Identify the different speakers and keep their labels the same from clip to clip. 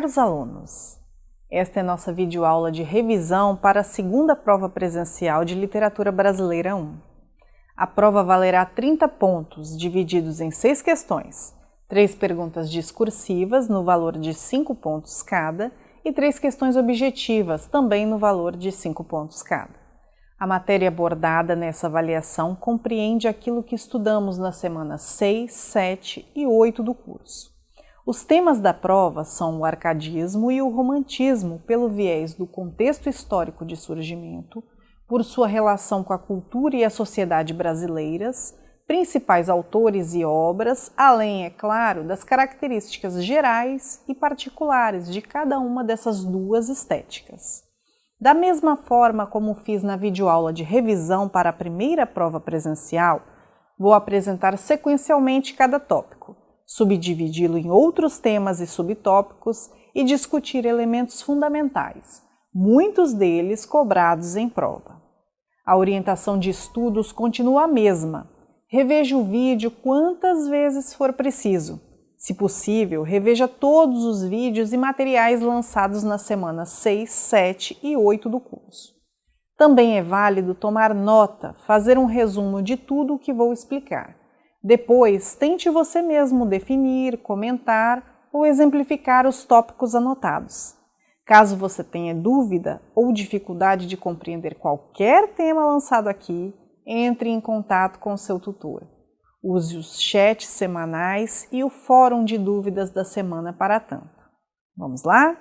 Speaker 1: Caros alunos, esta é nossa videoaula de revisão para a segunda prova presencial de Literatura Brasileira 1. A prova valerá 30 pontos, divididos em seis questões, três perguntas discursivas no valor de 5 pontos cada e três questões objetivas, também no valor de 5 pontos cada. A matéria abordada nessa avaliação compreende aquilo que estudamos nas semanas 6, 7 e 8 do curso. Os temas da prova são o arcadismo e o romantismo pelo viés do contexto histórico de surgimento, por sua relação com a cultura e a sociedade brasileiras, principais autores e obras, além, é claro, das características gerais e particulares de cada uma dessas duas estéticas. Da mesma forma como fiz na videoaula de revisão para a primeira prova presencial, vou apresentar sequencialmente cada tópico, subdividi-lo em outros temas e subtópicos e discutir elementos fundamentais, muitos deles cobrados em prova. A orientação de estudos continua a mesma. Reveja o vídeo quantas vezes for preciso. Se possível, reveja todos os vídeos e materiais lançados nas semanas 6, 7 e 8 do curso. Também é válido tomar nota, fazer um resumo de tudo o que vou explicar. Depois, tente você mesmo definir, comentar ou exemplificar os tópicos anotados. Caso você tenha dúvida ou dificuldade de compreender qualquer tema lançado aqui, entre em contato com seu tutor. Use os chats semanais e o fórum de dúvidas da semana para tanto. Vamos lá?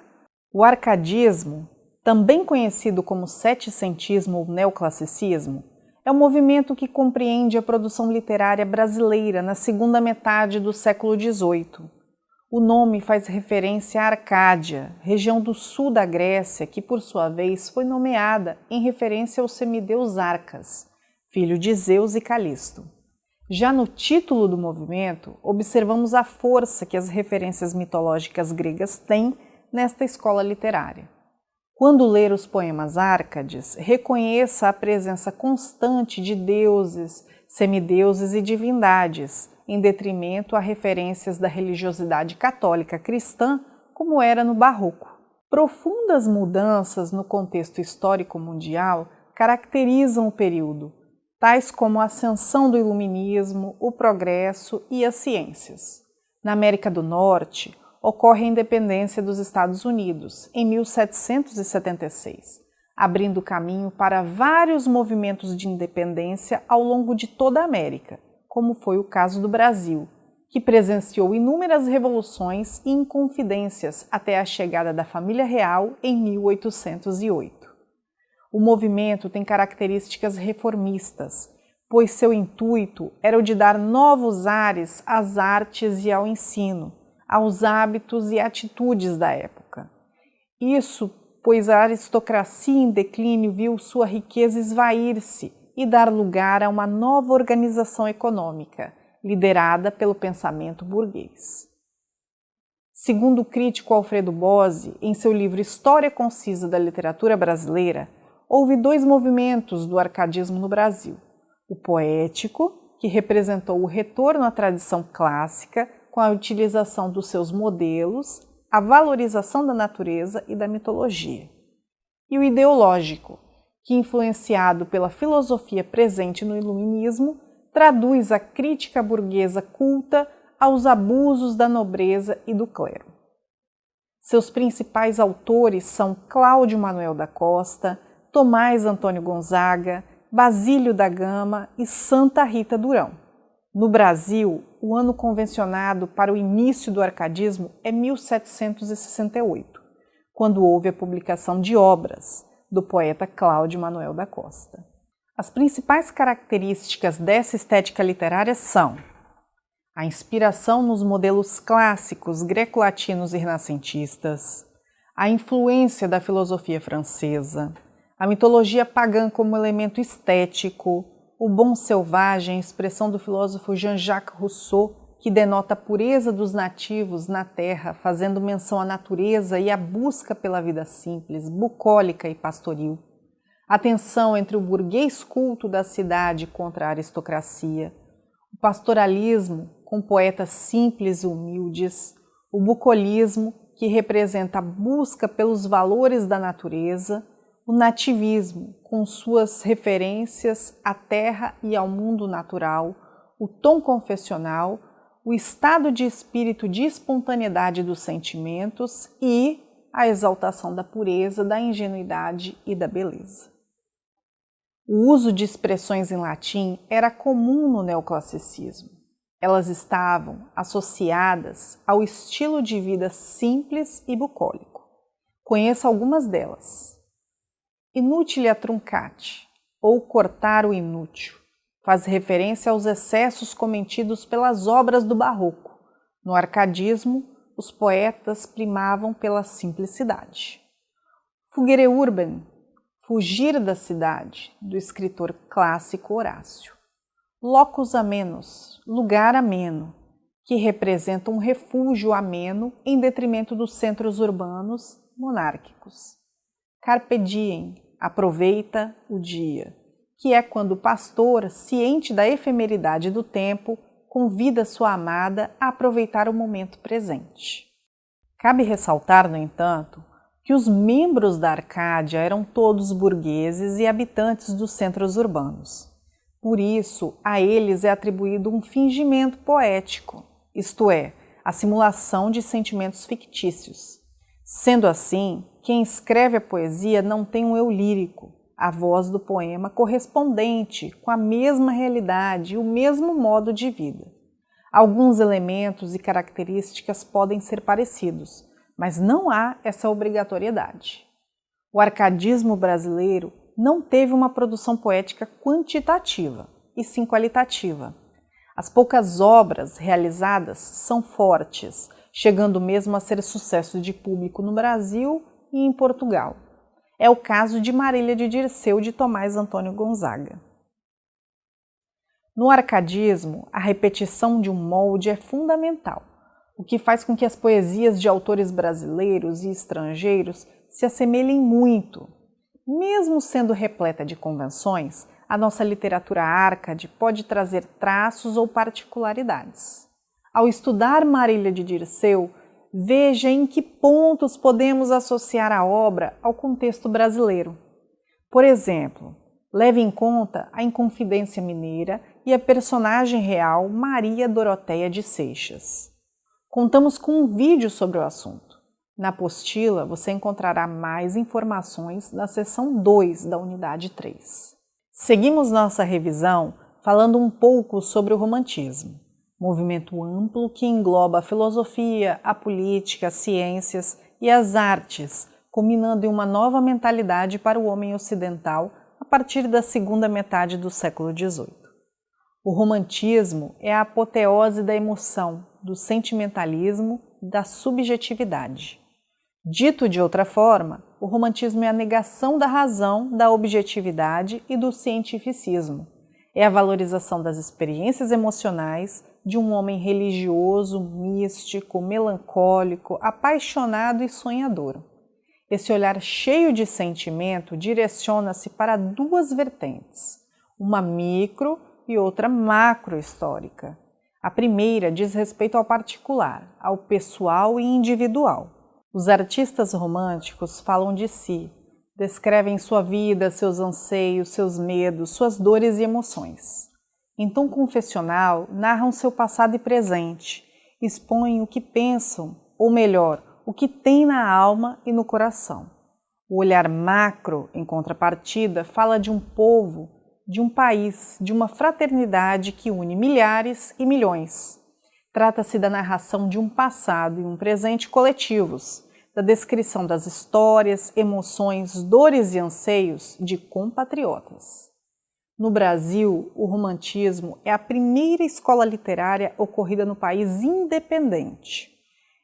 Speaker 1: O arcadismo, também conhecido como setecentismo ou neoclassicismo, é um movimento que compreende a produção literária brasileira na segunda metade do século XVIII. O nome faz referência à Arcádia, região do sul da Grécia, que por sua vez foi nomeada em referência ao semideus Arcas, filho de Zeus e Calisto. Já no título do movimento, observamos a força que as referências mitológicas gregas têm nesta escola literária. Quando ler os poemas Árcades, reconheça a presença constante de deuses, semideuses e divindades, em detrimento a referências da religiosidade católica cristã, como era no Barroco. Profundas mudanças no contexto histórico mundial caracterizam o período, tais como a ascensão do iluminismo, o progresso e as ciências. Na América do Norte, ocorre a independência dos Estados Unidos, em 1776, abrindo caminho para vários movimentos de independência ao longo de toda a América, como foi o caso do Brasil, que presenciou inúmeras revoluções e inconfidências até a chegada da família real em 1808. O movimento tem características reformistas, pois seu intuito era o de dar novos ares às artes e ao ensino, aos hábitos e atitudes da época. Isso pois a aristocracia em declínio viu sua riqueza esvair-se e dar lugar a uma nova organização econômica, liderada pelo pensamento burguês. Segundo o crítico Alfredo Bose, em seu livro História Concisa da Literatura Brasileira, houve dois movimentos do arcadismo no Brasil. O poético, que representou o retorno à tradição clássica com a utilização dos seus modelos, a valorização da natureza e da mitologia. E o ideológico, que, influenciado pela filosofia presente no Iluminismo, traduz a crítica burguesa culta aos abusos da nobreza e do clero. Seus principais autores são Cláudio Manuel da Costa, Tomás Antônio Gonzaga, Basílio da Gama e Santa Rita Durão. No Brasil, o ano convencionado para o início do arcadismo é 1768, quando houve a publicação de obras do poeta Cláudio Manuel da Costa. As principais características dessa estética literária são a inspiração nos modelos clássicos greco-latinos e renascentistas, a influência da filosofia francesa, a mitologia pagã como elemento estético, o bom selvagem, expressão do filósofo Jean-Jacques Rousseau, que denota a pureza dos nativos na terra, fazendo menção à natureza e à busca pela vida simples, bucólica e pastoril. A tensão entre o burguês culto da cidade contra a aristocracia, o pastoralismo com poetas simples e humildes, o bucolismo, que representa a busca pelos valores da natureza, o nativismo, com suas referências à terra e ao mundo natural, o tom confessional, o estado de espírito de espontaneidade dos sentimentos e a exaltação da pureza, da ingenuidade e da beleza. O uso de expressões em latim era comum no neoclassicismo. Elas estavam associadas ao estilo de vida simples e bucólico. Conheça algumas delas. Inutile truncate, ou cortar o inútil, faz referência aos excessos cometidos pelas obras do barroco. No arcadismo, os poetas primavam pela simplicidade. Fugere urban, fugir da cidade, do escritor clássico Horácio. Locus amenos, lugar ameno, que representa um refúgio ameno em detrimento dos centros urbanos monárquicos. Carpe diem, aproveita o dia, que é quando o pastor, ciente da efemeridade do tempo, convida sua amada a aproveitar o momento presente. Cabe ressaltar, no entanto, que os membros da Arcádia eram todos burgueses e habitantes dos centros urbanos. Por isso, a eles é atribuído um fingimento poético, isto é, a simulação de sentimentos fictícios. Sendo assim, quem escreve a poesia não tem um eu lírico, a voz do poema correspondente com a mesma realidade e o mesmo modo de vida. Alguns elementos e características podem ser parecidos, mas não há essa obrigatoriedade. O arcadismo brasileiro não teve uma produção poética quantitativa, e sim qualitativa. As poucas obras realizadas são fortes, chegando mesmo a ser sucesso de público no Brasil e em Portugal. É o caso de Marília de Dirceu de Tomás Antônio Gonzaga. No arcadismo, a repetição de um molde é fundamental o que faz com que as poesias de autores brasileiros e estrangeiros se assemelhem muito. Mesmo sendo repleta de convenções, a nossa literatura árcade pode trazer traços ou particularidades. Ao estudar Marília de Dirceu, veja em que pontos podemos associar a obra ao contexto brasileiro. Por exemplo, leve em conta a Inconfidência Mineira e a personagem real Maria Doroteia de Seixas. Contamos com um vídeo sobre o assunto. Na apostila você encontrará mais informações na seção 2 da unidade 3. Seguimos nossa revisão falando um pouco sobre o romantismo, movimento amplo que engloba a filosofia, a política, as ciências e as artes, culminando em uma nova mentalidade para o homem ocidental a partir da segunda metade do século XVIII. O romantismo é a apoteose da emoção, do sentimentalismo, da subjetividade. Dito de outra forma, o romantismo é a negação da razão, da objetividade e do cientificismo. É a valorização das experiências emocionais de um homem religioso, místico, melancólico, apaixonado e sonhador. Esse olhar cheio de sentimento direciona-se para duas vertentes, uma micro e outra macro histórica. A primeira diz respeito ao particular, ao pessoal e individual. Os artistas românticos falam de si, descrevem sua vida, seus anseios, seus medos, suas dores e emoções. Em tom confessional, narram seu passado e presente, expõem o que pensam, ou melhor, o que têm na alma e no coração. O olhar macro, em contrapartida, fala de um povo de um país, de uma fraternidade que une milhares e milhões. Trata-se da narração de um passado e um presente coletivos, da descrição das histórias, emoções, dores e anseios de compatriotas. No Brasil, o romantismo é a primeira escola literária ocorrida no país independente.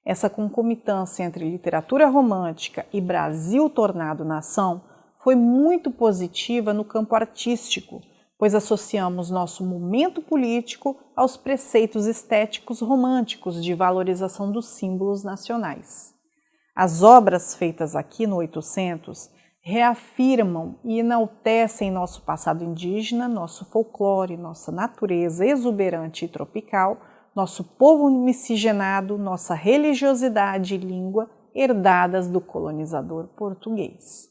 Speaker 1: Essa concomitância entre literatura romântica e Brasil tornado nação foi muito positiva no campo artístico, pois associamos nosso momento político aos preceitos estéticos românticos de valorização dos símbolos nacionais. As obras feitas aqui no 800 reafirmam e enaltecem nosso passado indígena, nosso folclore, nossa natureza exuberante e tropical, nosso povo miscigenado, nossa religiosidade e língua herdadas do colonizador português.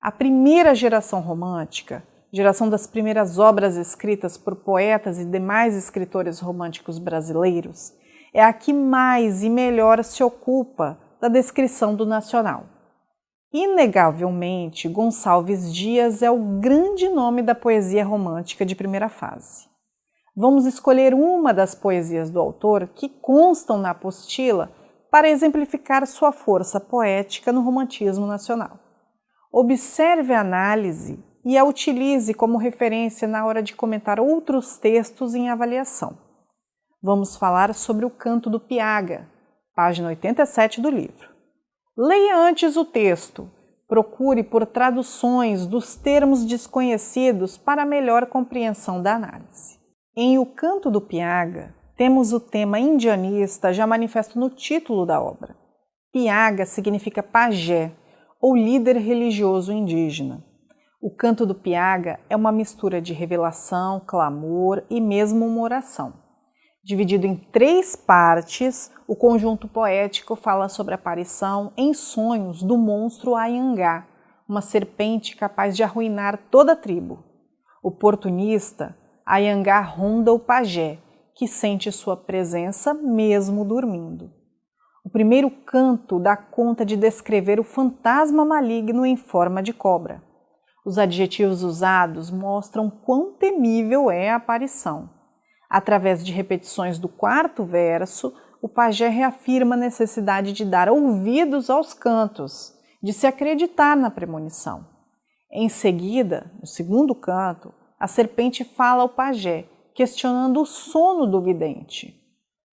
Speaker 1: A primeira geração romântica, geração das primeiras obras escritas por poetas e demais escritores românticos brasileiros, é a que mais e melhor se ocupa da descrição do nacional. Inegavelmente, Gonçalves Dias é o grande nome da poesia romântica de primeira fase. Vamos escolher uma das poesias do autor que constam na apostila para exemplificar sua força poética no romantismo nacional. Observe a análise e a utilize como referência na hora de comentar outros textos em avaliação. Vamos falar sobre o Canto do Piaga, página 87 do livro. Leia antes o texto, procure por traduções dos termos desconhecidos para melhor compreensão da análise. Em O Canto do Piaga, temos o tema indianista já manifesto no título da obra. Piaga significa pajé, ou líder religioso indígena. O canto do Piaga é uma mistura de revelação, clamor e mesmo uma oração. Dividido em três partes, o conjunto poético fala sobre a aparição em sonhos do monstro Ayangá, uma serpente capaz de arruinar toda a tribo. Oportunista, Ayangá ronda o pajé, que sente sua presença mesmo dormindo. O primeiro canto dá conta de descrever o fantasma maligno em forma de cobra. Os adjetivos usados mostram quão temível é a aparição. Através de repetições do quarto verso, o pajé reafirma a necessidade de dar ouvidos aos cantos, de se acreditar na premonição. Em seguida, no segundo canto, a serpente fala ao pajé, questionando o sono do vidente.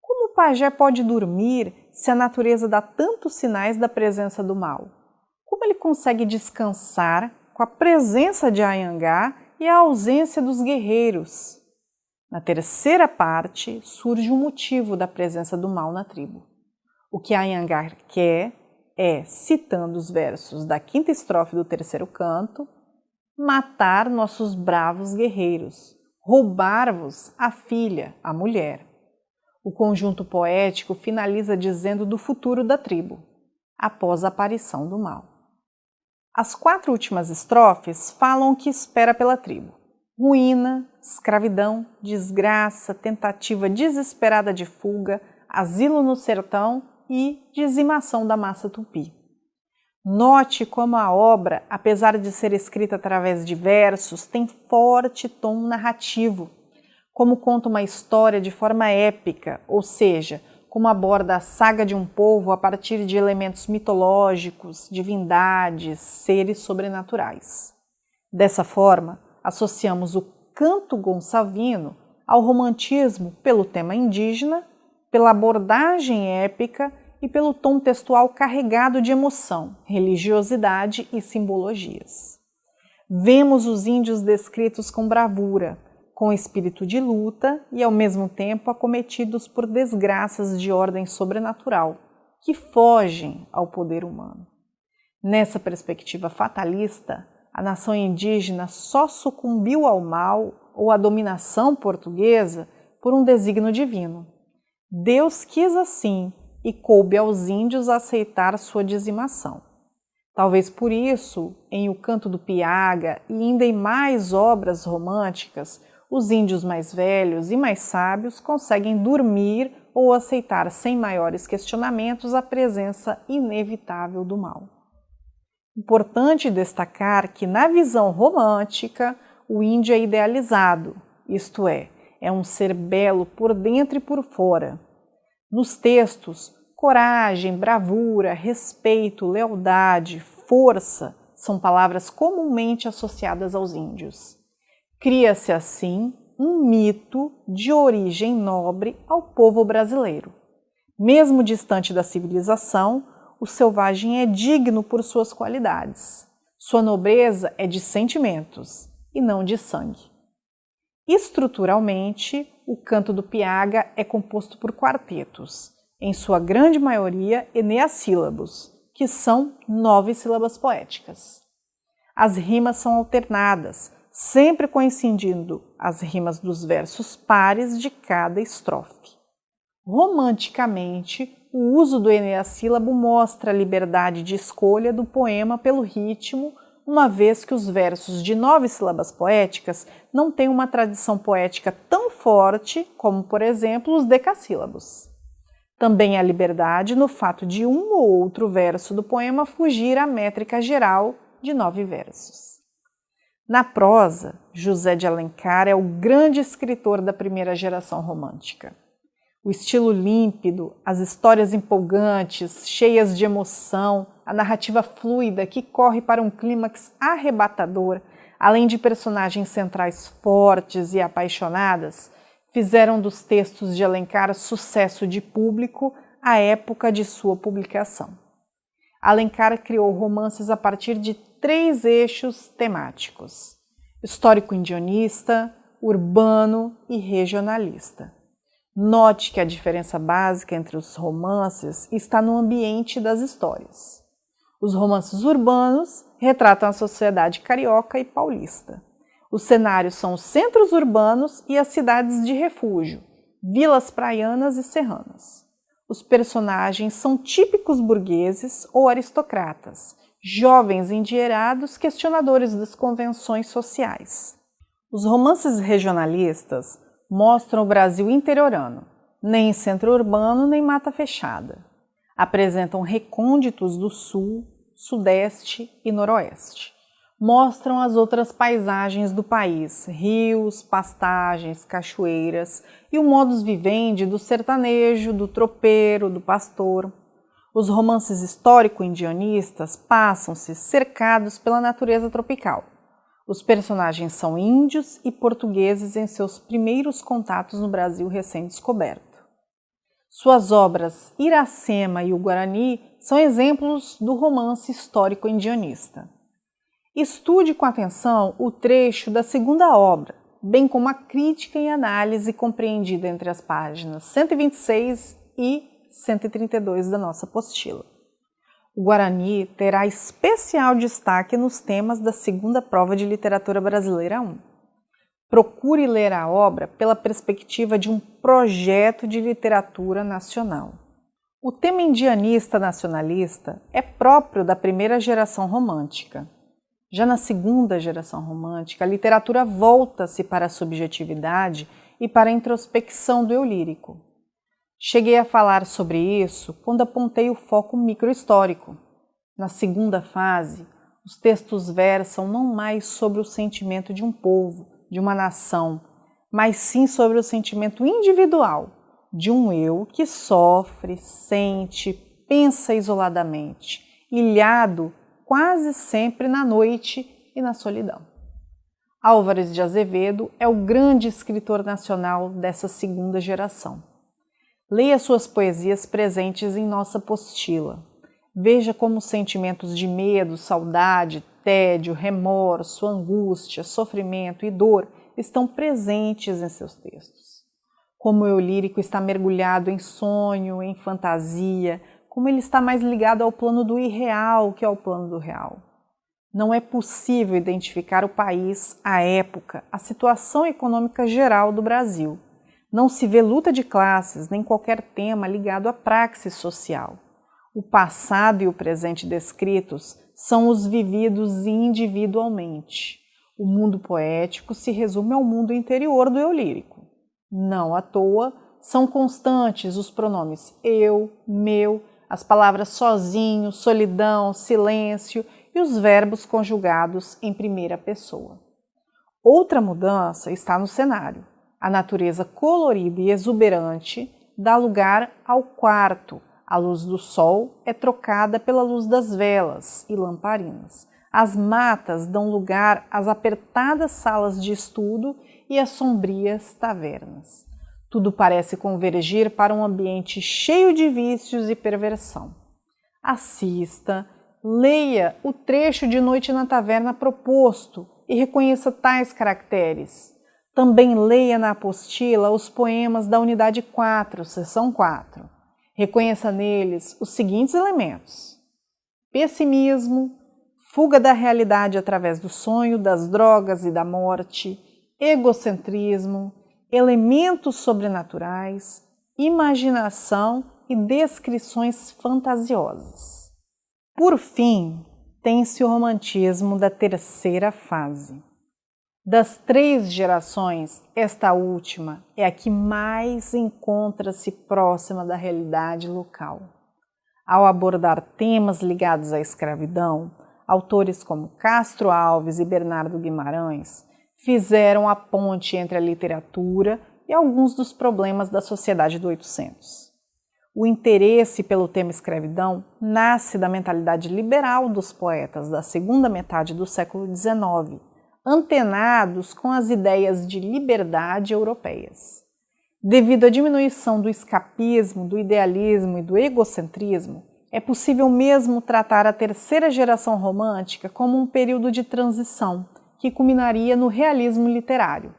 Speaker 1: Como o pajé pode dormir se a natureza dá tantos sinais da presença do mal? Como ele consegue descansar com a presença de Ayangá e a ausência dos guerreiros? Na terceira parte, surge o motivo da presença do mal na tribo. O que Ayangá quer é, citando os versos da quinta estrofe do terceiro canto, matar nossos bravos guerreiros, roubar-vos a filha, a mulher. O conjunto poético finaliza dizendo do futuro da tribo, após a aparição do mal. As quatro últimas estrofes falam o que espera pela tribo: ruína, escravidão, desgraça, tentativa desesperada de fuga, asilo no sertão e dizimação da massa tupi. Note como a obra, apesar de ser escrita através de versos, tem forte tom narrativo como conta uma história de forma épica, ou seja, como aborda a saga de um povo a partir de elementos mitológicos, divindades, seres sobrenaturais. Dessa forma, associamos o canto gonçalvino ao romantismo pelo tema indígena, pela abordagem épica e pelo tom textual carregado de emoção, religiosidade e simbologias. Vemos os índios descritos com bravura, com espírito de luta e, ao mesmo tempo, acometidos por desgraças de ordem sobrenatural, que fogem ao poder humano. Nessa perspectiva fatalista, a nação indígena só sucumbiu ao mal ou à dominação portuguesa por um desígnio divino. Deus quis assim e coube aos índios aceitar sua dizimação. Talvez por isso, em O Canto do Piaga e ainda em mais obras românticas, os índios mais velhos e mais sábios conseguem dormir ou aceitar sem maiores questionamentos a presença inevitável do mal. Importante destacar que, na visão romântica, o índio é idealizado, isto é, é um ser belo por dentro e por fora. Nos textos, coragem, bravura, respeito, lealdade, força são palavras comumente associadas aos índios. Cria-se assim um mito de origem nobre ao povo brasileiro. Mesmo distante da civilização, o selvagem é digno por suas qualidades. Sua nobreza é de sentimentos e não de sangue. Estruturalmente, o canto do piaga é composto por quartetos, em sua grande maioria eneassílabos, que são nove sílabas poéticas. As rimas são alternadas, sempre coincidindo as rimas dos versos pares de cada estrofe. Romanticamente, o uso do eneassílabo mostra a liberdade de escolha do poema pelo ritmo, uma vez que os versos de nove sílabas poéticas não têm uma tradição poética tão forte como, por exemplo, os decassílabos. Também há liberdade no fato de um ou outro verso do poema fugir à métrica geral de nove versos. Na prosa, José de Alencar é o grande escritor da primeira geração romântica. O estilo límpido, as histórias empolgantes, cheias de emoção, a narrativa fluida que corre para um clímax arrebatador, além de personagens centrais fortes e apaixonadas, fizeram dos textos de Alencar sucesso de público à época de sua publicação. Alencar criou romances a partir de três eixos temáticos: histórico-indianista, urbano e regionalista. Note que a diferença básica entre os romances está no ambiente das histórias. Os romances urbanos retratam a sociedade carioca e paulista. Os cenários são os centros urbanos e as cidades de refúgio, vilas praianas e serranas. Os personagens são típicos burgueses ou aristocratas, jovens endinheirados questionadores das convenções sociais. Os romances regionalistas mostram o Brasil interiorano, nem centro urbano nem mata fechada. Apresentam recônditos do sul, sudeste e noroeste mostram as outras paisagens do país, rios, pastagens, cachoeiras e o modus vivendi do sertanejo, do tropeiro, do pastor. Os romances histórico-indianistas passam-se cercados pela natureza tropical. Os personagens são índios e portugueses em seus primeiros contatos no Brasil recém-descoberto. Suas obras Iracema e o Guarani são exemplos do romance histórico-indianista. Estude com atenção o trecho da segunda obra, bem como a crítica e análise compreendida entre as páginas 126 e 132 da nossa apostila. O Guarani terá especial destaque nos temas da segunda prova de literatura brasileira 1. Procure ler a obra pela perspectiva de um projeto de literatura nacional. O tema indianista nacionalista é próprio da primeira geração romântica. Já na segunda geração romântica, a literatura volta-se para a subjetividade e para a introspecção do eu lírico. Cheguei a falar sobre isso quando apontei o foco microhistórico. Na segunda fase, os textos versam não mais sobre o sentimento de um povo, de uma nação, mas sim sobre o sentimento individual de um eu que sofre, sente, pensa isoladamente, ilhado quase sempre na noite e na solidão. Álvares de Azevedo é o grande escritor nacional dessa segunda geração. Leia suas poesias presentes em nossa apostila. Veja como os sentimentos de medo, saudade, tédio, remorso, angústia, sofrimento e dor estão presentes em seus textos. Como o eu lírico está mergulhado em sonho, em fantasia, como ele está mais ligado ao plano do irreal que ao plano do real. Não é possível identificar o país, a época, a situação econômica geral do Brasil. Não se vê luta de classes nem qualquer tema ligado à praxis social. O passado e o presente descritos são os vividos individualmente. O mundo poético se resume ao mundo interior do eu lírico. Não à toa, são constantes os pronomes eu, meu, as palavras sozinho, solidão, silêncio e os verbos conjugados em primeira pessoa. Outra mudança está no cenário. A natureza colorida e exuberante dá lugar ao quarto. A luz do sol é trocada pela luz das velas e lamparinas. As matas dão lugar às apertadas salas de estudo e às sombrias tavernas. Tudo parece convergir para um ambiente cheio de vícios e perversão. Assista, leia o trecho de Noite na Taverna proposto e reconheça tais caracteres. Também leia na apostila os poemas da unidade 4, seção 4. Reconheça neles os seguintes elementos: pessimismo, fuga da realidade através do sonho, das drogas e da morte, egocentrismo, elementos sobrenaturais, imaginação e descrições fantasiosas. Por fim, tem-se o romantismo da terceira fase. Das três gerações, esta última é a que mais encontra-se próxima da realidade local. Ao abordar temas ligados à escravidão, autores como Castro Alves e Bernardo Guimarães fizeram a ponte entre a literatura e alguns dos problemas da sociedade do 800. O interesse pelo tema escravidão nasce da mentalidade liberal dos poetas da segunda metade do século XIX, antenados com as ideias de liberdade europeias. Devido à diminuição do escapismo, do idealismo e do egocentrismo, é possível mesmo tratar a terceira geração romântica como um período de transição que culminaria no realismo literário.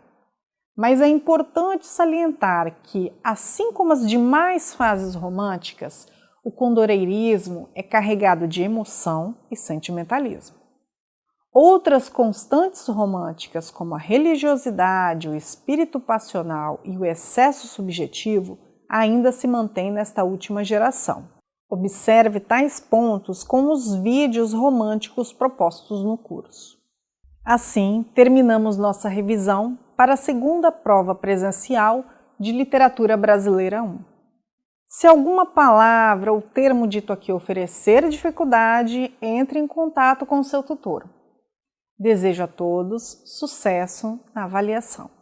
Speaker 1: Mas é importante salientar que, assim como as demais fases românticas, o condoreirismo é carregado de emoção e sentimentalismo. Outras constantes românticas, como a religiosidade, o espírito passional e o excesso subjetivo, ainda se mantêm nesta última geração. Observe tais pontos com os vídeos românticos propostos no curso. Assim, terminamos nossa revisão para a segunda prova presencial de Literatura Brasileira 1. Se alguma palavra ou termo dito aqui oferecer dificuldade, entre em contato com seu tutor. Desejo a todos sucesso na avaliação.